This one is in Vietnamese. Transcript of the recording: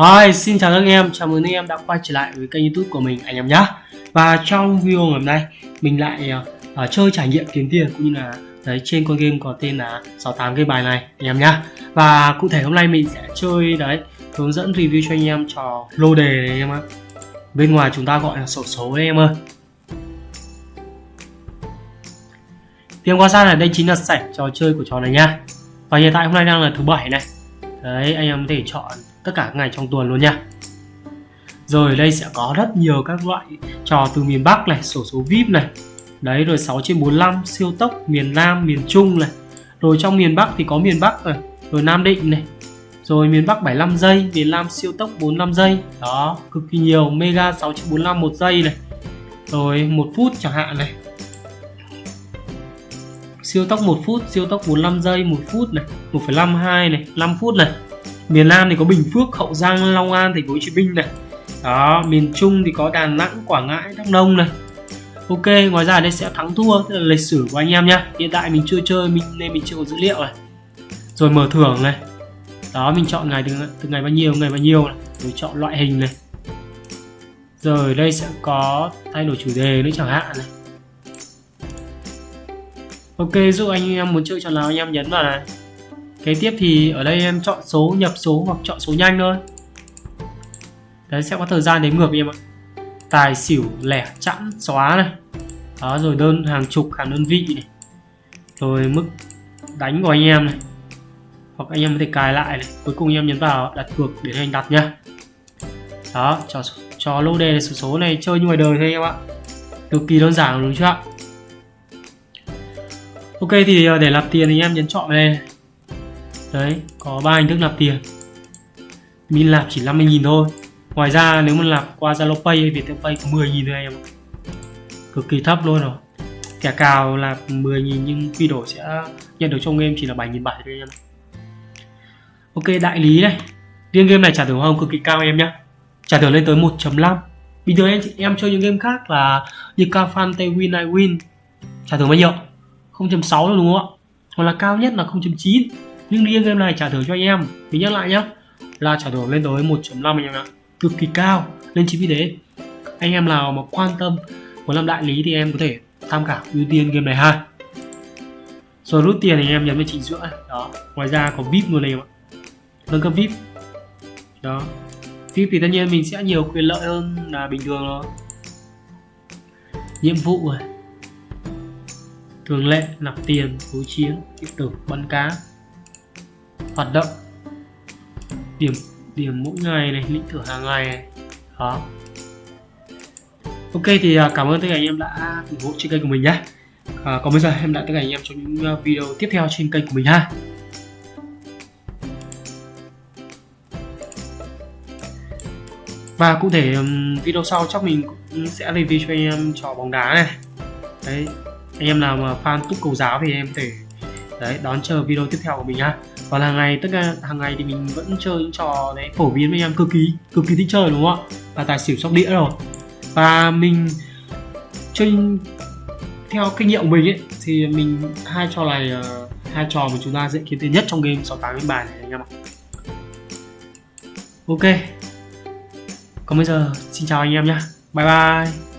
Hi, xin chào các anh em, chào mừng anh em đã quay trở lại với kênh youtube của mình anh em nhé Và trong video ngày hôm nay mình lại uh, chơi trải nghiệm kiếm tiền cũng như là đấy trên con game có tên là 68 game bài này anh em nhá. Và cụ thể hôm nay mình sẽ chơi đấy hướng dẫn review cho anh em trò lô đề này anh em ạ. Bên ngoài chúng ta gọi là sổ số đấy em ơi. Tiếng quan sát là đây chính là sảnh trò chơi của trò này nha Và hiện tại hôm nay đang là thứ bảy này. Đấy anh em có thể chọn tất cả các ngày trong tuần luôn nha. Rồi đây sẽ có rất nhiều các loại trò từ miền Bắc này sổ số VIP này. Đấy rồi 6 trên 45 siêu tốc miền Nam miền Trung này. Rồi trong miền Bắc thì có miền Bắc này rồi Nam Định này. Rồi miền Bắc 75 giây miền Nam siêu tốc 45 giây. Đó cực kỳ nhiều mega 6 trên 45 một giây này. Rồi một phút chẳng hạn này. Siêu tốc 1 phút siêu tốc 45 giây 1 phút này 1,52 này 5 phút này miền Nam thì có Bình Phước Hậu Giang Long An Thành phố Hồ Chí Minh này. Đó miền Trung thì có Đà Nẵng Quảng Ngãi Đắk Nông này. Ok ngoài ra đây sẽ thắng thua tức là lịch sử của anh em nhá. Hiện tại mình chưa chơi mình nên mình chưa có dữ liệu này. Rồi mở thưởng này. Đó mình chọn ngày từ, từ ngày bao nhiêu ngày bao nhiêu này. Rồi chọn loại hình này. Rồi đây sẽ có thay đổi chủ đề nữa chẳng hạn này. Ok giúp anh em muốn chơi trò nào anh em nhấn vào này kế tiếp thì ở đây em chọn số nhập số hoặc chọn số nhanh thôi. Đấy, sẽ có thời gian đếm ngược em ạ. Tài xỉu, lẻ, chẵn, xóa này. Đó, rồi đơn hàng chục, hàng đơn vị này. Rồi mức đánh của anh em này. Hoặc anh em có thể cài lại này. Cuối cùng anh em nhấn vào đặt cược để anh đặt nhá. Đó, cho cho lô đề số số này chơi như ngoài đời thôi em ạ. Cực kỳ đơn giản, đúng chưa ạ? Ok, thì ờ, để lập tiền thì em nhấn chọn đây đấy có ba hình thức nạp tiền. Min nạp chỉ 50.000 thôi. Ngoài ra nếu mà nạp qua Zalo Pay hay Viettel Pay có 10.000 thôi em cực kỳ thấp luôn rồi. Kẻ cào là 10.000 nhưng quy đổi sẽ nhận được trong game chỉ là 7.700 thôi em ok đại lý này. Riêng game này trả thưởng hồng cực kỳ cao em nhé trả thưởng lên tới 1.5 bình thường em em chơi những game khác là như Cafan, Win, I Win. Trả thưởng bao nhiêu? 0.6 đúng không ạ? Hoặc là cao nhất là 0.9 nhưng riêng game này, trả thưởng cho anh em. Mình nhắc lại nhá, là trả thưởng lên tới 1.5 anh em ạ. Cực kỳ cao nên chính vì thế anh em nào mà quan tâm muốn làm đại lý thì em có thể tham khảo ưu tiên game này ha. Rồi rút tiền thì em nhấn vào chỉnh sửa đó, ngoài ra có vip luôn này em ạ. Nâng cấp vip. Đó. Vip thì tất nhiên mình sẽ nhiều quyền lợi hơn là bình thường rồi. Nhiệm vụ thường lệ, nạp tiền đối chiến điện tử, bắn cá hoạt động. Điểm điểm mỗi ngày này lĩnh thưởng hàng ngày này. Đó. Ok thì à, cảm ơn tất cả anh em đã ủng hộ trên kênh của mình nhé à, còn bây giờ em lại tất cả anh em trong những à, video tiếp theo trên kênh của mình ha. Và cụ thể video sau chắc mình cũng sẽ review cho anh em trò bóng đá này. Đấy anh em nào mà fan túc cầu giáo thì em thể đấy đón chờ video tiếp theo của mình ha và hàng ngày tất cả hàng ngày thì mình vẫn chơi những trò đấy phổ biến với em cực kỳ cực kỳ thích chơi đúng không ạ? Và tài xỉu sóc đĩa rồi. Và mình chơi theo kinh nghiệm của mình ấy thì mình hai trò này uh, hai trò mà chúng ta dễ kiếm tiền nhất trong game 68 game bài này anh em ạ. Ok. Còn bây giờ xin chào anh em nhé bye bye.